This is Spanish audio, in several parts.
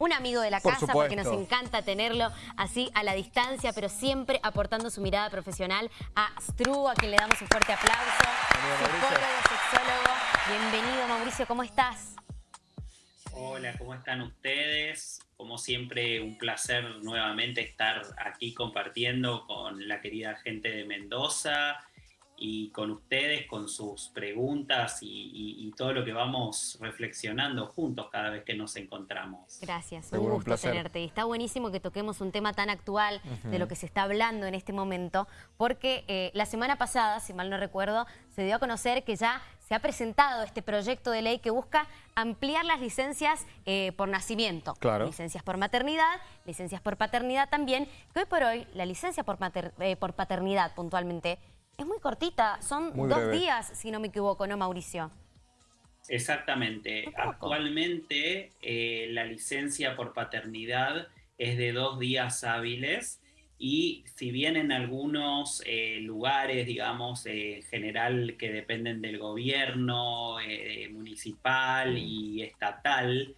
un amigo de la casa porque nos encanta tenerlo así a la distancia, pero siempre aportando su mirada profesional a Stru, a quien le damos un fuerte aplauso. Psicólogo, sexólogo. Bienvenido Mauricio, ¿cómo estás? Hola, ¿cómo están ustedes? Como siempre, un placer nuevamente estar aquí compartiendo con la querida gente de Mendoza y con ustedes, con sus preguntas y, todo lo que vamos reflexionando juntos cada vez que nos encontramos. Gracias, un gusto tenerte. Y está buenísimo que toquemos un tema tan actual de lo que se está hablando en este momento, porque eh, la semana pasada, si mal no recuerdo, se dio a conocer que ya se ha presentado este proyecto de ley que busca ampliar las licencias eh, por nacimiento. Claro. Licencias por maternidad, licencias por paternidad también, que hoy por hoy la licencia por, eh, por paternidad puntualmente es muy cortita, son dos días, si no me equivoco, ¿no, Mauricio? Exactamente. Actualmente eh, la licencia por paternidad es de dos días hábiles y si bien en algunos eh, lugares, digamos, en general que dependen del gobierno eh, municipal y estatal,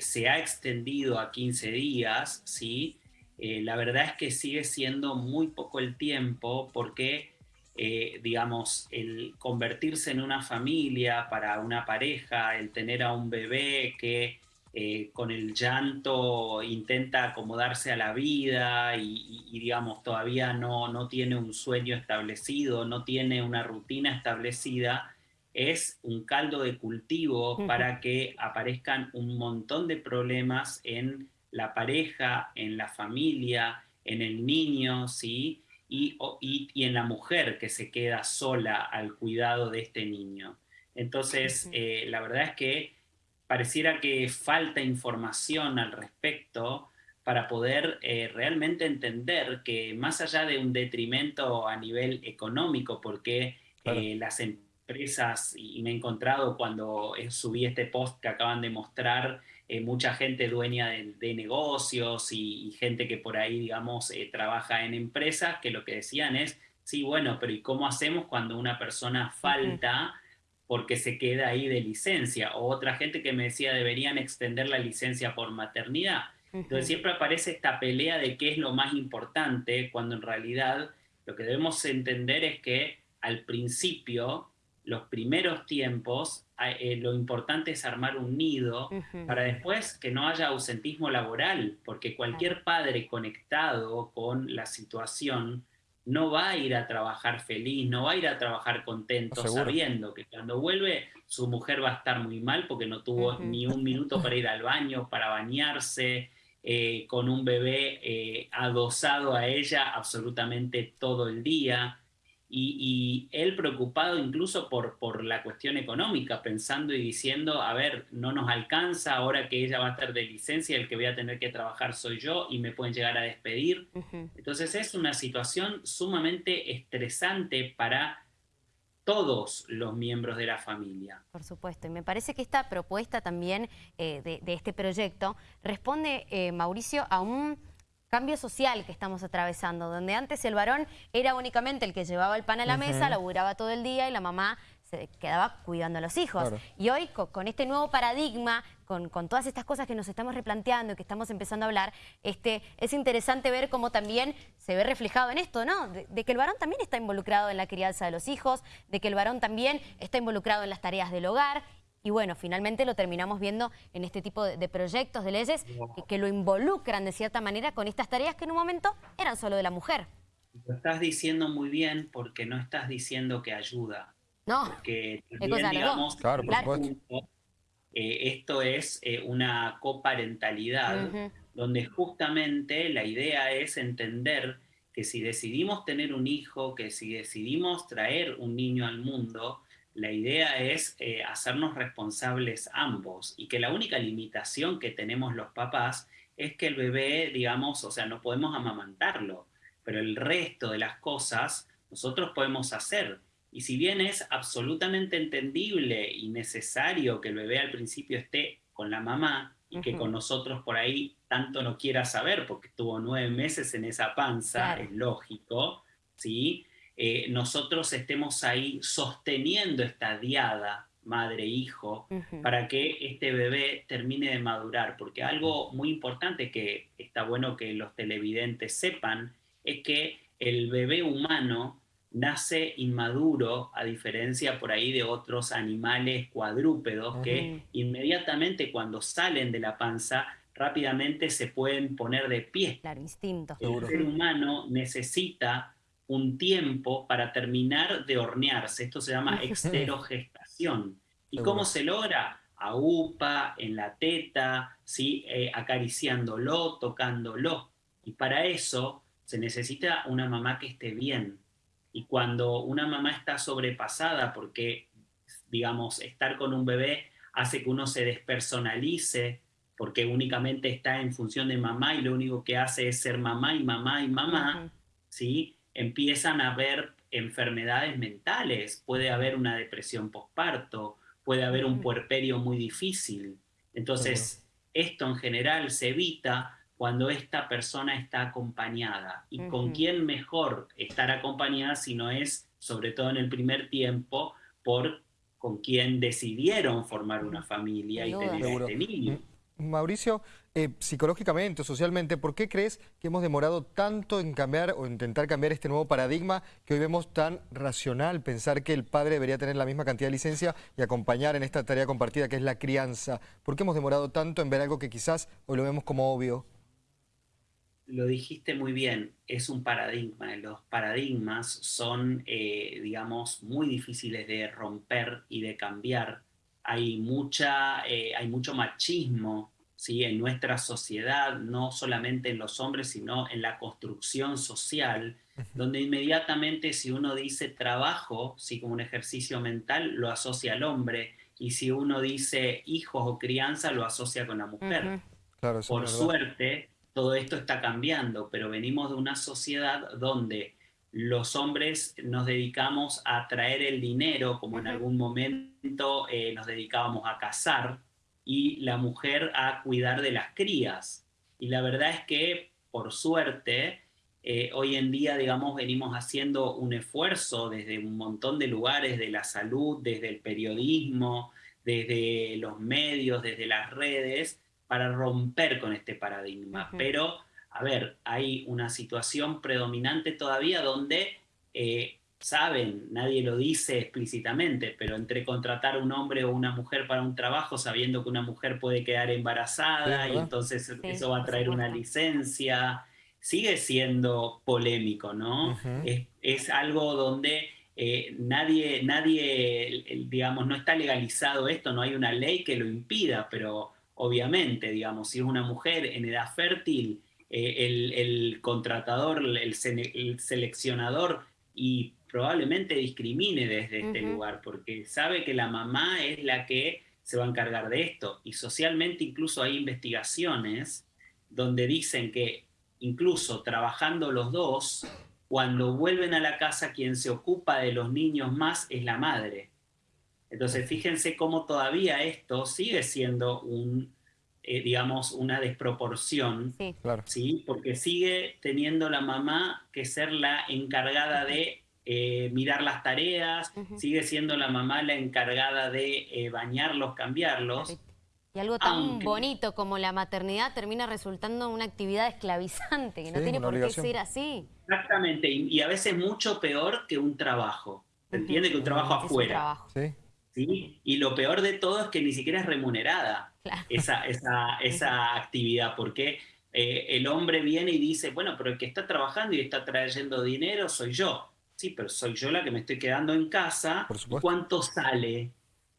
se ha extendido a 15 días, ¿sí? la verdad es que sigue siendo muy poco el tiempo porque eh, digamos, el convertirse en una familia para una pareja, el tener a un bebé que eh, con el llanto intenta acomodarse a la vida y, digamos, todavía no, no tiene un sueño establecido, no tiene una rutina establecida, es un caldo de cultivo para que aparezcan un montón de problemas en la pareja, en la familia, en el niño, ¿sí? Y, en la mujer que se queda sola al cuidado de este niño. Entonces, eh, la verdad es que pareciera que falta información al respecto para poder eh, realmente entender que más allá de un detrimento a nivel económico, porque eh, las empresas, y me he encontrado cuando subí este post que acaban de mostrar, eh, mucha gente dueña de, negocios y, gente que por ahí, digamos, eh, trabaja en empresas, que lo que decían es, sí, bueno, pero ¿y cómo hacemos cuando una persona falta porque se queda ahí de licencia? O otra gente que me decía, deberían extender la licencia por maternidad. Entonces siempre aparece esta pelea de qué es lo más importante, cuando en realidad lo que debemos entender es que al principio los primeros tiempos, eh, lo importante es armar un nido para después que no haya ausentismo laboral, porque cualquier padre conectado con la situación no va a ir a trabajar feliz, no va a ir a trabajar contento, sabiendo que cuando vuelve su mujer va a estar muy mal porque no tuvo ni un minuto para ir al baño, para bañarse, eh, con un bebé eh, adosado a ella absolutamente todo el día y, él preocupado incluso por, por la cuestión económica, pensando y diciendo, a ver, no nos alcanza, ahora que ella va a estar de licencia, el que voy a tener que trabajar soy yo y me pueden llegar a despedir. Entonces es una situación sumamente estresante para todos los miembros de la familia. Por supuesto, y me parece que esta propuesta también eh, de, este proyecto responde, eh, Mauricio, a un cambio social que estamos atravesando, donde antes el varón era únicamente el que llevaba el pan a la mesa, laburaba todo el día y la mamá se quedaba cuidando a los hijos. Y hoy, con, este nuevo paradigma, con, todas estas cosas que nos estamos replanteando y que estamos empezando a hablar, este, es interesante ver cómo también se ve reflejado en esto, ¿no? de, que el varón también está involucrado en la crianza de los hijos, de que el varón también está involucrado en las tareas del hogar y bueno, finalmente lo terminamos viendo en este tipo de, proyectos, de leyes, que, lo involucran de cierta manera con estas tareas que en un momento eran solo de la mujer. Lo estás diciendo muy bien porque no estás diciendo que ayuda. No, porque también, digamos, claro, eh, esto es eh, una coparentalidad donde justamente la idea es entender que si decidimos tener un hijo, que si decidimos traer un niño al mundo, la idea es eh, hacernos responsables ambos y que la única limitación que tenemos los papás es que el bebé, digamos, o sea, no podemos amamantarlo, pero el resto de las cosas nosotros podemos hacer. Y si bien es absolutamente entendible y necesario que el bebé al principio esté con la mamá y que con nosotros por ahí tanto no quiera saber, porque estuvo nueve meses en esa panza, es lógico, ¿sí? Eh, nosotros estemos ahí sosteniendo esta diada madre-hijo, para que este bebé termine de madurar. Porque algo muy importante que está bueno que los televidentes sepan es que el bebé humano nace inmaduro, a diferencia por ahí de otros animales cuadrúpedos que inmediatamente cuando salen de la panza rápidamente se pueden poner de pie. Claro, instinto. El ser humano necesita un tiempo para terminar de hornearse. Esto se llama exterogestación. ¿Y cómo se logra? A UPA, en la teta, ¿sí? Eh, acariciándolo, tocándolo. Y para eso se necesita una mamá que esté bien. Y cuando una mamá está sobrepasada, porque, digamos, estar con un bebé hace que uno se despersonalice, porque únicamente está en función de mamá y lo único que hace es ser mamá y mamá y mamá, ¿sí? Empiezan a haber enfermedades mentales, puede haber una depresión postparto, puede haber un puerperio muy difícil. Entonces, esto en general se evita cuando esta persona está acompañada. ¿Y con quién mejor estar acompañada si no es, sobre todo en el primer tiempo, por con quien decidieron formar una familia y tener este niño? Mauricio, eh, psicológicamente o socialmente, ¿por qué crees que hemos demorado tanto en cambiar o intentar cambiar este nuevo paradigma que hoy vemos tan racional, pensar que el padre debería tener la misma cantidad de licencia y acompañar en esta tarea compartida que es la crianza? ¿Por qué hemos demorado tanto en ver algo que quizás hoy lo vemos como obvio? Lo dijiste muy bien, es un paradigma. Los paradigmas son, eh, digamos, muy difíciles de romper y de cambiar. Hay, mucha, eh, hay mucho machismo ¿sí? en nuestra sociedad, no solamente en los hombres, sino en la construcción social, donde inmediatamente si uno dice trabajo, ¿sí? como un ejercicio mental, lo asocia al hombre, y si uno dice hijos o crianza, lo asocia con la mujer. Por suerte, todo esto está cambiando, pero venimos de una sociedad donde los hombres nos dedicamos a traer el dinero, como en algún momento eh, nos dedicábamos a cazar, y la mujer a cuidar de las crías. Y la verdad es que, por suerte, eh, hoy en día, digamos, venimos haciendo un esfuerzo desde un montón de lugares, de la salud, desde el periodismo, desde los medios, desde las redes, para romper con este paradigma. Pero, a ver, hay una situación predominante todavía donde eh, saben, nadie lo dice explícitamente, pero entre contratar a un hombre o una mujer para un trabajo sabiendo que una mujer puede quedar embarazada y entonces eso va a traer una licencia, sigue siendo polémico, ¿no? es, algo donde eh, nadie, nadie, digamos, no está legalizado esto, no hay una ley que lo impida, pero obviamente, digamos, si es una mujer en edad fértil, eh, el, contratador, el seleccionador y probablemente discrimine desde este lugar, porque sabe que la mamá es la que se va a encargar de esto. Y socialmente incluso hay investigaciones donde dicen que incluso trabajando los dos, cuando vuelven a la casa quien se ocupa de los niños más es la madre. Entonces fíjense cómo todavía esto sigue siendo un, eh, digamos, una desproporción, sí. ¿sí? porque sigue teniendo la mamá que ser la encargada de eh, mirar las tareas, sigue siendo la mamá la encargada de eh, bañarlos, cambiarlos. Y algo tan bonito como la maternidad termina resultando una actividad esclavizante, que no tiene por qué ser así. Exactamente, y, a veces mucho peor que un trabajo. ¿Se entiende? Que un trabajo afuera. ¿Sí? Y lo peor de todo es que ni siquiera es remunerada esa, esa, esa actividad, porque eh, el hombre viene y dice, bueno, pero el que está trabajando y está trayendo dinero soy yo sí, pero soy yo la que me estoy quedando en casa, ¿cuánto sale?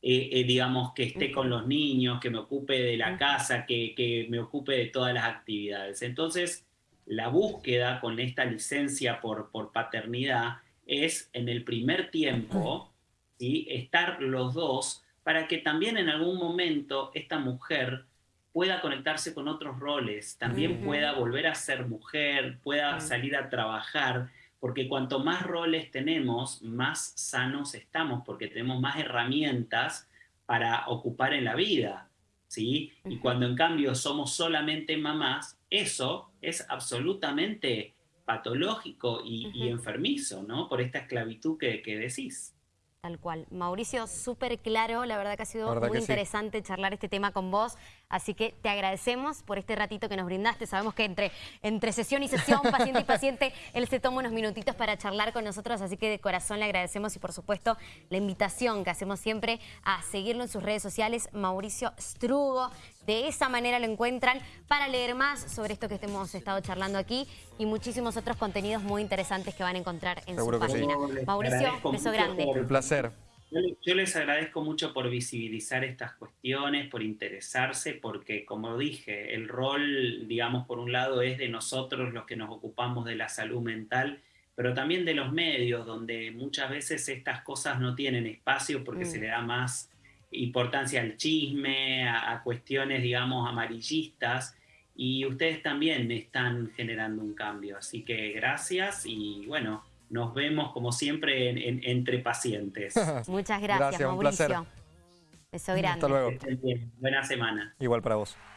Eh, eh, digamos, que esté con los niños, que me ocupe de la casa, que, me ocupe de todas las actividades. Entonces, la búsqueda con esta licencia por, por paternidad es en el primer tiempo ¿sí? estar los dos para que también en algún momento esta mujer pueda conectarse con otros roles, también pueda volver a ser mujer, pueda salir a trabajar porque cuanto más roles tenemos, más sanos estamos, porque tenemos más herramientas para ocupar en la vida, ¿sí? Y cuando en cambio somos solamente mamás, eso es absolutamente patológico y, enfermizo, ¿no? Por esta esclavitud que, que decís. Tal cual. Mauricio, súper claro, la verdad que ha sido muy interesante charlar este tema con vos, así que te agradecemos por este ratito que nos brindaste. Sabemos que entre, entre sesión y sesión, paciente y paciente, él se toma unos minutitos para charlar con nosotros, así que de corazón le agradecemos y por supuesto la invitación que hacemos siempre a seguirlo en sus redes sociales, Mauricio Strugo. De esa manera lo encuentran para leer más sobre esto que hemos estado charlando aquí y muchísimos otros contenidos muy interesantes que van a encontrar en su página. Mauricio, beso grande. Un placer. Yo les agradezco mucho por visibilizar estas cuestiones, por interesarse, porque como dije, el rol, digamos, por un lado es de nosotros los que nos ocupamos de la salud mental, pero también de los medios, donde muchas veces estas cosas no tienen espacio porque se mm. le da más importancia al chisme, a cuestiones, digamos, amarillistas, y ustedes también están generando un cambio. Así que gracias y bueno, nos vemos como siempre entre pacientes. Muchas gracias, Mauricio. Un placer. Beso grande. Hasta luego. Buena semana. Igual para vos.